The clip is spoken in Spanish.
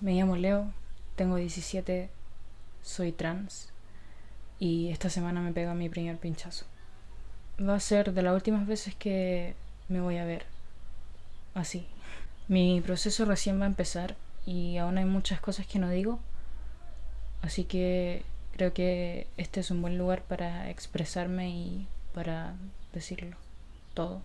me llamo Leo, tengo 17, soy trans y esta semana me pega mi primer pinchazo. Va a ser de las últimas veces que me voy a ver así. Mi proceso recién va a empezar y aún hay muchas cosas que no digo, así que creo que este es un buen lugar para expresarme y para decirlo todo.